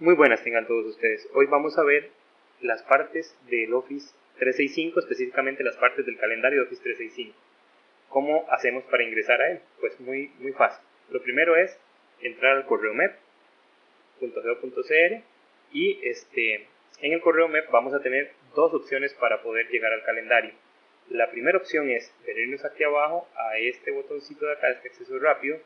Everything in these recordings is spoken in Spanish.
Muy buenas tengan todos ustedes. Hoy vamos a ver las partes del Office 365, específicamente las partes del calendario de Office 365. ¿Cómo hacemos para ingresar a él? Pues muy, muy fácil. Lo primero es entrar al correo mep.geo.cr y este, en el correo MEP vamos a tener dos opciones para poder llegar al calendario. La primera opción es venirnos aquí abajo a este botoncito de acá, este acceso rápido,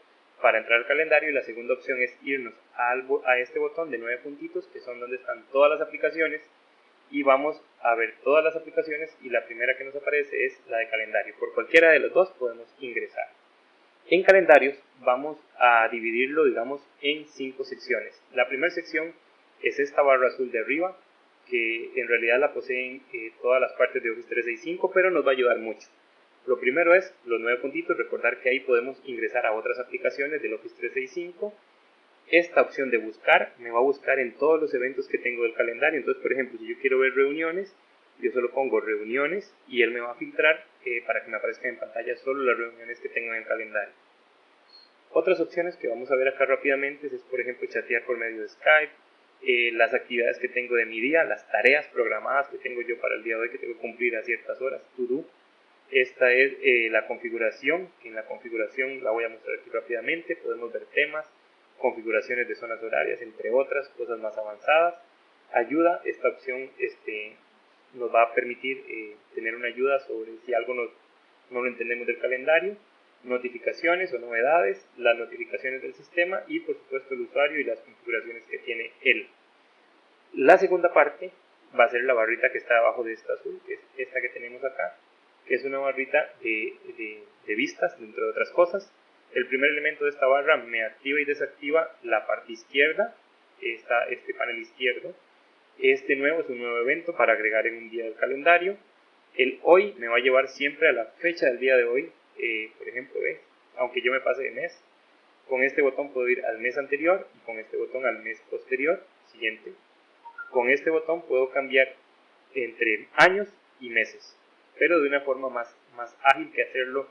para entrar al calendario y la segunda opción es irnos a este botón de nueve puntitos que son donde están todas las aplicaciones y vamos a ver todas las aplicaciones y la primera que nos aparece es la de calendario. Por cualquiera de los dos podemos ingresar. En calendarios vamos a dividirlo digamos en cinco secciones. La primera sección es esta barra azul de arriba que en realidad la poseen eh, todas las partes de Office 365 pero nos va a ayudar mucho. Lo primero es los nueve puntitos, recordar que ahí podemos ingresar a otras aplicaciones del Office 365. Esta opción de buscar me va a buscar en todos los eventos que tengo del calendario. Entonces, por ejemplo, si yo quiero ver reuniones, yo solo pongo reuniones y él me va a filtrar eh, para que me aparezcan en pantalla solo las reuniones que tengo en el calendario. Otras opciones que vamos a ver acá rápidamente es, por ejemplo, chatear por medio de Skype, eh, las actividades que tengo de mi día, las tareas programadas que tengo yo para el día de hoy que tengo que cumplir a ciertas horas, to do esta es eh, la configuración. En la configuración la voy a mostrar aquí rápidamente. Podemos ver temas, configuraciones de zonas horarias, entre otras cosas más avanzadas. Ayuda, esta opción este, nos va a permitir eh, tener una ayuda sobre si algo no lo entendemos del calendario. Notificaciones o novedades, las notificaciones del sistema y por supuesto el usuario y las configuraciones que tiene él. La segunda parte va a ser la barrita que está abajo de esta azul, que es esta que tenemos acá que es una barrita de, vistas, entre otras cosas. El primer elemento de esta barra me activa y desactiva la parte izquierda, está este panel izquierdo. Este nuevo es un nuevo evento para agregar en un día del calendario. El hoy me va a llevar siempre a la fecha del día de hoy. Eh, por ejemplo, aunque yo me pase de mes, con este botón puedo ir al mes anterior y con este botón al mes posterior, siguiente. Con este botón puedo cambiar entre años y meses pero de una forma más, más ágil que hacerlo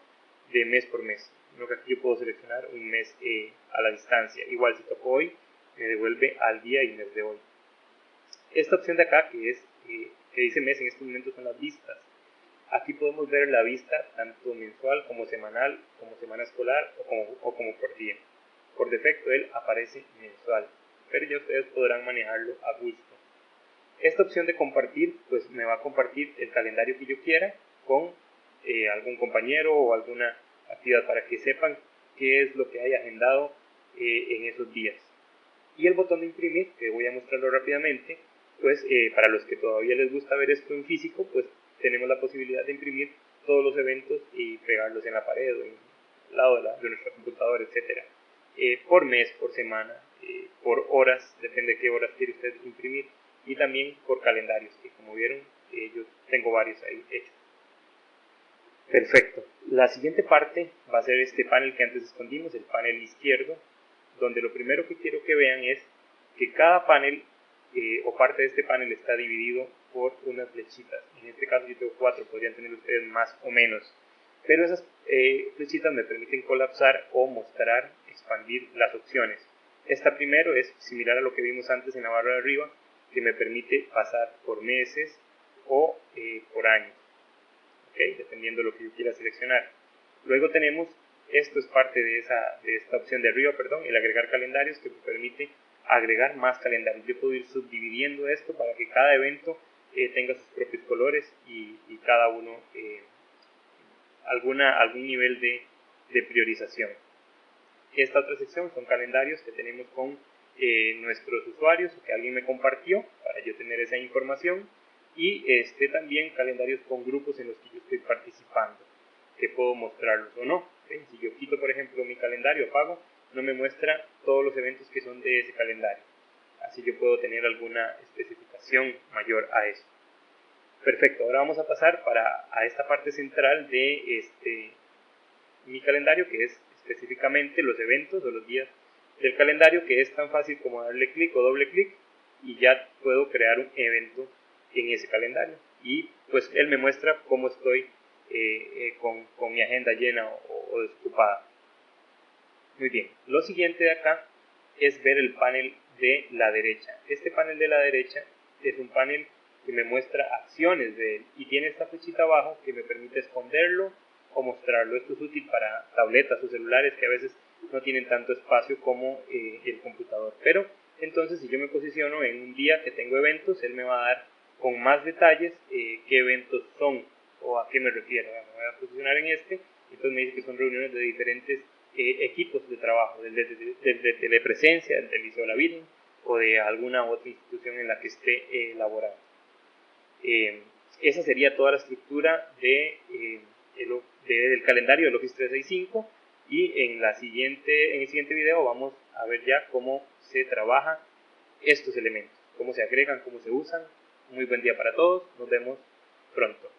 de mes por mes. Lo que aquí yo puedo seleccionar un mes eh, a la distancia. Igual si toco hoy, me devuelve al día y mes de hoy. Esta opción de acá, que es eh, que dice mes, en estos momentos son las vistas. Aquí podemos ver la vista tanto mensual como semanal, como semana escolar o como, o como por día. Por defecto él aparece mensual, pero ya ustedes podrán manejarlo a gusto. Esta opción de compartir, pues me va a compartir el calendario que yo quiera con eh, algún compañero o alguna actividad para que sepan qué es lo que hay agendado eh, en esos días. Y el botón de imprimir, que voy a mostrarlo rápidamente, pues eh, para los que todavía les gusta ver esto en físico, pues tenemos la posibilidad de imprimir todos los eventos y pegarlos en la pared o en el lado de, la, de nuestra computadora, etc. por mes, por semana, por horas, depende de qué horas quiere usted imprimir y también por calendarios, que como vieron eh, yo tengo varios ahí hechos. Perfecto. La siguiente parte va a ser este panel que antes escondimos, el panel izquierdo, donde lo primero que quiero que vean es que cada panel eh, o parte de este panel está dividido por unas flechitas. En este caso yo tengo cuatro, podrían tener ustedes más o menos. Pero esas eh, flechitas me permiten colapsar o mostrar, expandir las opciones. Esta primero es similar a lo que vimos antes en la barra de arriba, que me permite pasar por meses o eh, por años, dependiendo de lo que yo quiera seleccionar. Luego tenemos, esto es parte de, esa, de esta opción de arriba, perdón, el agregar calendarios que me permite agregar más calendarios. Yo puedo ir subdividiendo esto para que cada evento eh, tenga sus propios colores y, cada uno eh, alguna, algún nivel de, de priorización. Esta otra sección son calendarios que tenemos con eh, nuestros usuarios que alguien me compartió para yo tener esa información y este también calendarios con grupos en los que yo estoy participando que puedo mostrarlos o no si yo quito por ejemplo mi calendario apago no me muestra todos los eventos que son de ese calendario. Así yo puedo tener alguna especificación mayor a eso. Perfecto ahora vamos a pasar para a esta parte central de este mi calendario que es específicamente los eventos o los días del calendario que es tan fácil como darle clic o doble clic y ya puedo crear un evento en ese calendario. Y pues él me muestra cómo estoy eh, eh, con, con, mi agenda llena o, o, desocupada. Muy bien. Lo siguiente de acá es ver el panel de la derecha. Este panel de la derecha es un panel que me muestra acciones de él y tiene esta flechita abajo que me permite esconderlo o mostrarlo. Esto es útil para tabletas o celulares que a veces no tienen tanto espacio como eh, el computador. Pero entonces si yo me posiciono en un día que tengo eventos, él me va a dar con más detalles eh, qué eventos son o a qué me refiero. Me voy a posicionar en este, entonces me dice que son reuniones de diferentes eh, equipos de trabajo, desde, desde, telepresencia, del Liceo La Virgen o de alguna otra institución en la que esté elaborado. esa sería toda la estructura de, del calendario del Office 365 y en, la siguiente, en el siguiente video vamos a ver ya cómo se trabaja estos elementos, cómo se agregan, cómo se usan. Muy buen día para todos, nos vemos pronto.